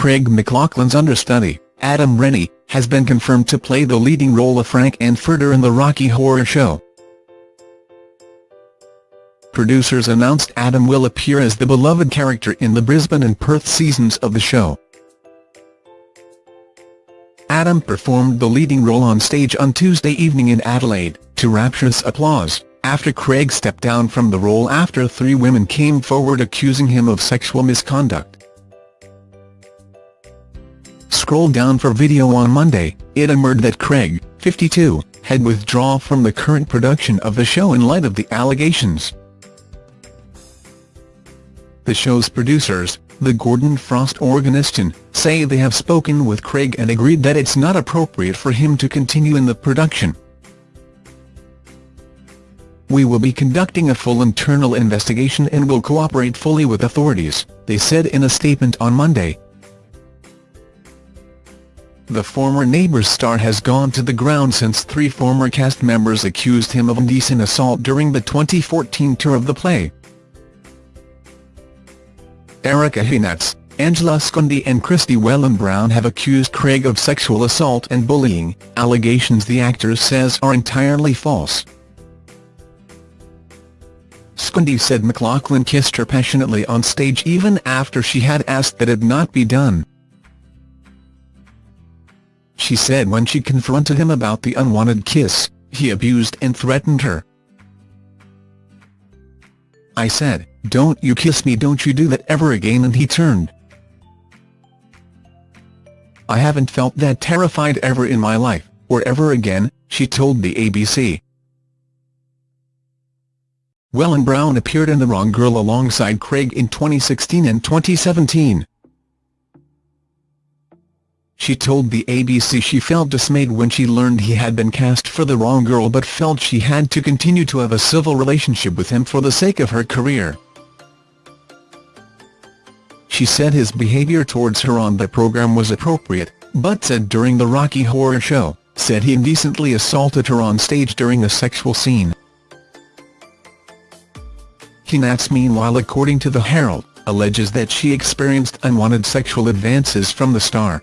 Craig McLachlan's understudy, Adam Rennie, has been confirmed to play the leading role of Frank-N-Furter in the Rocky Horror Show. Producers announced Adam will appear as the beloved character in the Brisbane and Perth seasons of the show. Adam performed the leading role on stage on Tuesday evening in Adelaide, to rapturous applause, after Craig stepped down from the role after three women came forward accusing him of sexual misconduct. Scroll down for video on Monday, it emerged that Craig, 52, had withdrawn from the current production of the show in light of the allegations. The show's producers, the Gordon Frost Organisation, say they have spoken with Craig and agreed that it's not appropriate for him to continue in the production. We will be conducting a full internal investigation and will cooperate fully with authorities, they said in a statement on Monday. The former Neighbours star has gone to the ground since three former cast members accused him of indecent assault during the 2014 tour of the play. Erika Heynatz, Angela Scundi and Christie Whelan Browne have accused Craig of sexual assault and bullying, allegations the actor says are entirely false. Scundi said McLachlan kissed her passionately on stage even after she had asked that it not be done. She said when she confronted him about the unwanted kiss, he abused and threatened her. I said, don't you kiss me don't you do that ever again and he turned. I haven't felt that terrified ever in my life, or ever again, she told the ABC. Whelan Browne appeared in The Wrong Girl alongside Craig in 2016 and 2017. She told the ABC she felt dismayed when she learned he had been cast for The Wrong Girl but felt she had to continue to have a civil relationship with him for the sake of her career. She said his behavior towards her on the program was appropriate, but said during the Rocky Horror Show, said he indecently assaulted her on stage during a sexual scene. Heynatz meanwhile according to the Herald, alleges that she experienced unwanted sexual advances from the star.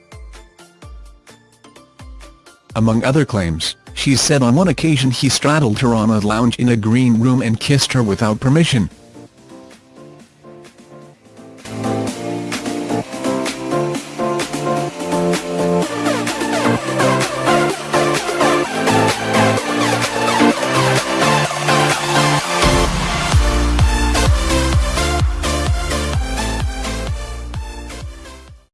Among other claims, she said on one occasion he straddled her on a lounge in a green room and kissed her without permission,